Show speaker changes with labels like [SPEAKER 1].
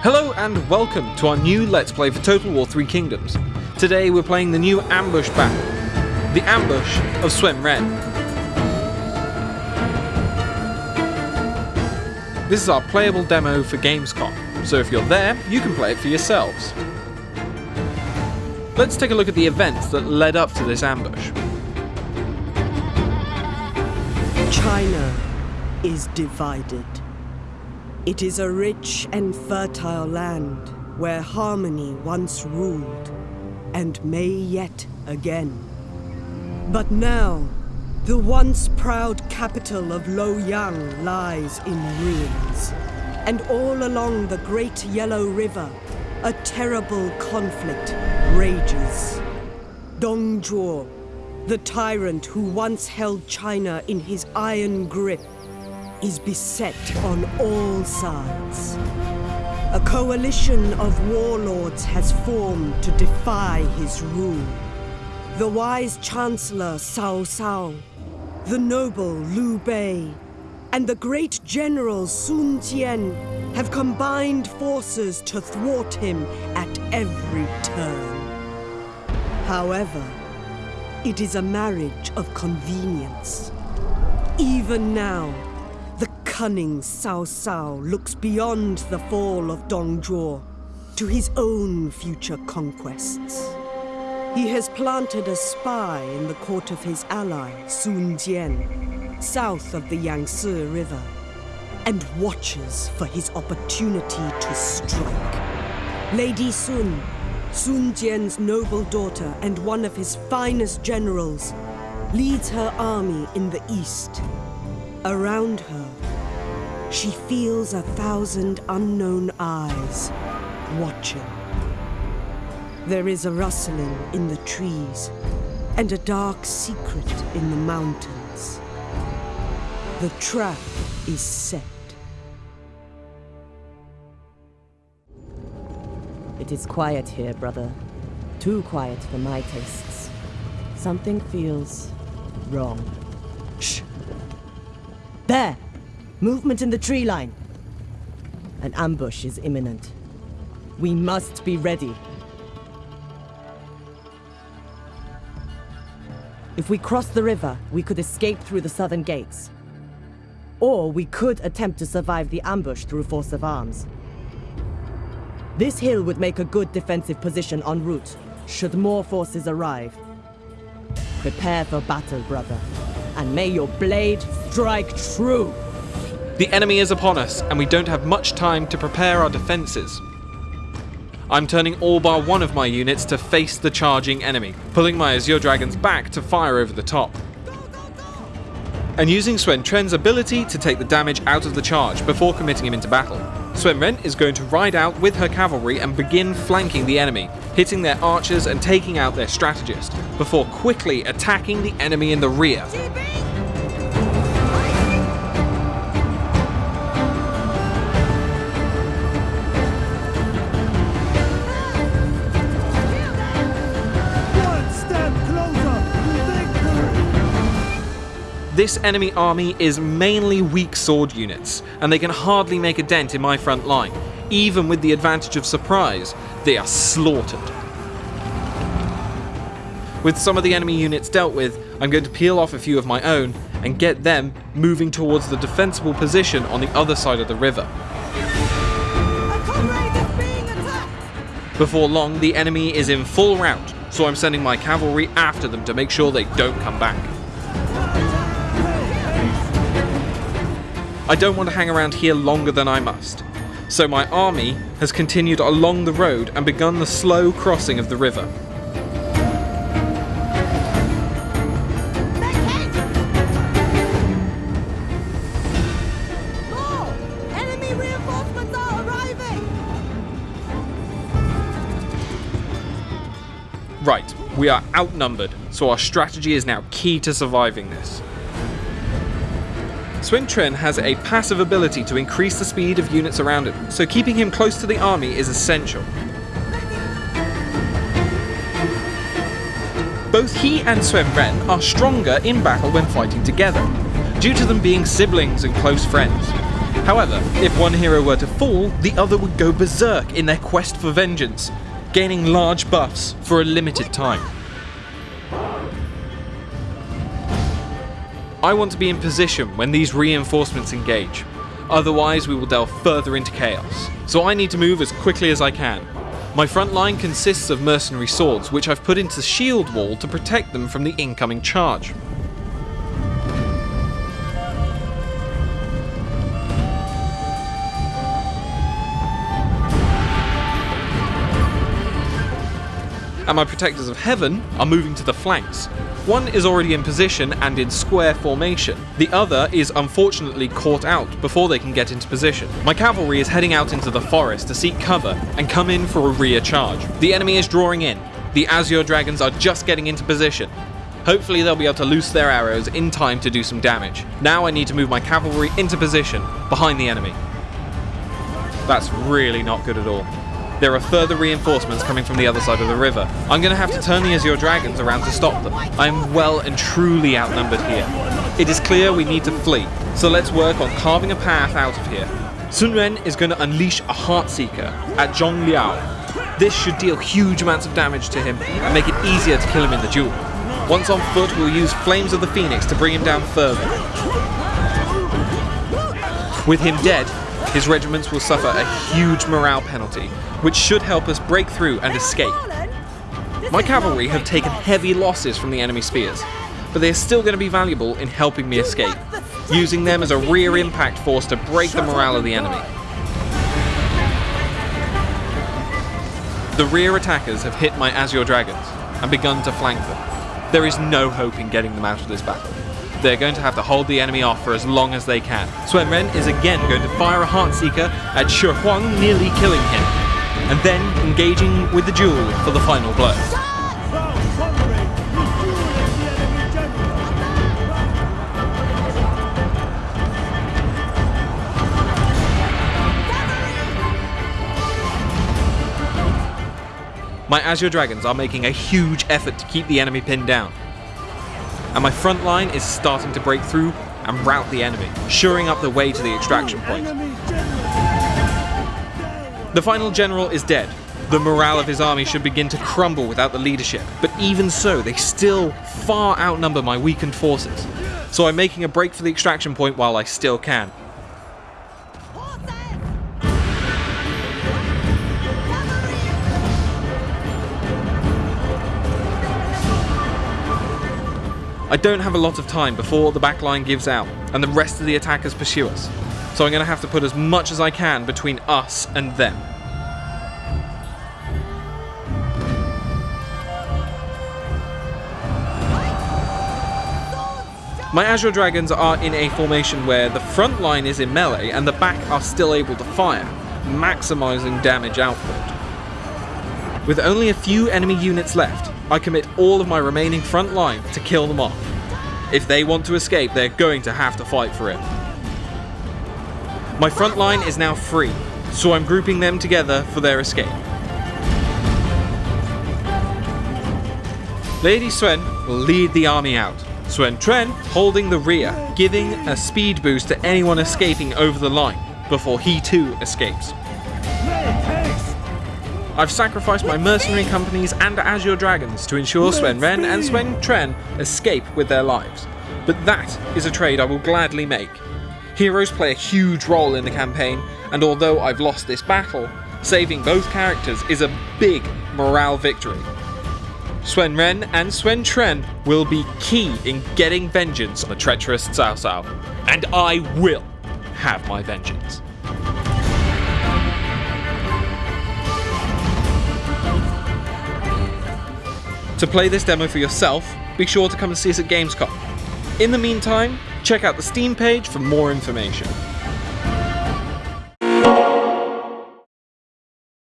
[SPEAKER 1] Hello and welcome to our new Let's Play for Total War 3 Kingdoms. Today we're playing the new ambush battle, the ambush of Sun Ren. This is our playable demo for Gamescom, so if you're there, you can play it for yourselves. Let's take a look at the events that led up to this ambush.
[SPEAKER 2] China is divided. It is a rich and fertile land where harmony once ruled and may yet again. But now, the once proud capital of Luoyang lies in ruins. And all along the great Yellow River, a terrible conflict rages. Dong Zhuo, the tyrant who once held China in his iron grip, is beset on all sides. A coalition of warlords has formed to defy his rule. The wise Chancellor Cao Cao, the noble Liu Bei, and the great General Sun Jian have combined forces to thwart him at every turn. However, it is a marriage of convenience. Even now, cunning Cao Cao looks beyond the fall of Dong Zhuo to his own future conquests. He has planted a spy in the court of his ally, Sun Jian, south of the Yangtze River, and watches for his opportunity to strike. Lady Sun, Sun Jian's noble daughter and one of his finest generals, leads her army in the east. Around her, she feels a thousand unknown eyes watching. There is a rustling in the trees and a dark secret in the mountains. The trap is set.
[SPEAKER 3] It is quiet here, brother. Too quiet for my tastes. Something feels wrong. Shh! There! Movement in the tree line. An ambush is imminent. We must be ready. If we cross the river, we could escape through the southern gates. Or we could attempt to survive the ambush through force of arms. This hill would make a good defensive position en route, should more forces arrive. Prepare for battle, brother, and may your blade strike true!
[SPEAKER 1] The enemy is upon us, and we don't have much time to prepare our defences. I'm turning all bar one of my units to face the charging enemy, pulling my Azure Dragons back to fire over the top. And using Sun Tren's ability to take the damage out of the charge before committing him into battle. Ren is going to ride out with her cavalry and begin flanking the enemy, hitting their archers and taking out their strategist, before quickly attacking the enemy in the rear. This enemy army is mainly weak sword units, and they can hardly make a dent in my front line. Even with the advantage of surprise, they are slaughtered. With some of the enemy units dealt with, I'm going to peel off a few of my own and get them moving towards the defensible position on the other side of the river. Before long, the enemy is in full rout, so I'm sending my cavalry after them to make sure they don't come back. I don't want to hang around here longer than I must. So my army has continued along the road and begun the slow crossing of the river. Right, we are outnumbered, so our strategy is now key to surviving this. Sun Tren has a passive ability to increase the speed of units around him, so keeping him close to the army is essential. Both he and Sun Ren are stronger in battle when fighting together, due to them being siblings and close friends. However, if one hero were to fall, the other would go berserk in their quest for vengeance, gaining large buffs for a limited time. I want to be in position when these reinforcements engage, otherwise we will delve further into chaos. So I need to move as quickly as I can. My front line consists of mercenary swords, which I've put into shield wall to protect them from the incoming charge. And my Protectors of Heaven are moving to the flanks. One is already in position and in square formation. The other is unfortunately caught out before they can get into position. My cavalry is heading out into the forest to seek cover and come in for a rear charge. The enemy is drawing in. The Azure Dragons are just getting into position. Hopefully they'll be able to loose their arrows in time to do some damage. Now I need to move my cavalry into position behind the enemy. That's really not good at all. There are further reinforcements coming from the other side of the river. I'm going to have to turn the Azure Dragons around to stop them. I am well and truly outnumbered here. It is clear we need to flee, so let's work on carving a path out of here. Sun Ren is going to unleash a Heartseeker at Zhong Liao. This should deal huge amounts of damage to him and make it easier to kill him in the duel. Once on foot, we'll use Flames of the Phoenix to bring him down further. With him dead, his regiments will suffer a huge morale penalty, which should help us break through and escape. My cavalry have taken heavy losses from the enemy spears, but they are still going to be valuable in helping me escape, using them as a rear impact force to break the morale of the enemy. The rear attackers have hit my Azure Dragons and begun to flank them. There is no hope in getting them out of this battle. They're going to have to hold the enemy off for as long as they can. Sun Ren is again going to fire a Heartseeker at Shi Huang, nearly killing him, and then engaging with the duel for the final blow. My Azure Dragons are making a huge effort to keep the enemy pinned down and my front line is starting to break through and rout the enemy, shoring up the way to the extraction point. The final general is dead. The morale of his army should begin to crumble without the leadership, but even so, they still far outnumber my weakened forces. So I'm making a break for the extraction point while I still can. I don't have a lot of time before the back line gives out and the rest of the attackers pursue us, so I'm going to have to put as much as I can between us and them. My Azure Dragons are in a formation where the front line is in melee and the back are still able to fire, maximising damage output. With only a few enemy units left, I commit all of my remaining front line to kill them off. If they want to escape, they're going to have to fight for it. My front line is now free, so I'm grouping them together for their escape. Lady Sun will lead the army out, Sun Tren holding the rear, giving a speed boost to anyone escaping over the line, before he too escapes. I've sacrificed my mercenary companies and Azure Dragons to ensure Sun Ren and Sun Tren escape with their lives. But that is a trade I will gladly make. Heroes play a huge role in the campaign, and although I've lost this battle, saving both characters is a big morale victory. Sun Ren and Sun Tren will be key in getting vengeance on the treacherous Cao Cao, and I will have my vengeance. To play this demo for yourself, be sure to come and see us at Gamescom. In the meantime, check out the Steam page for more information.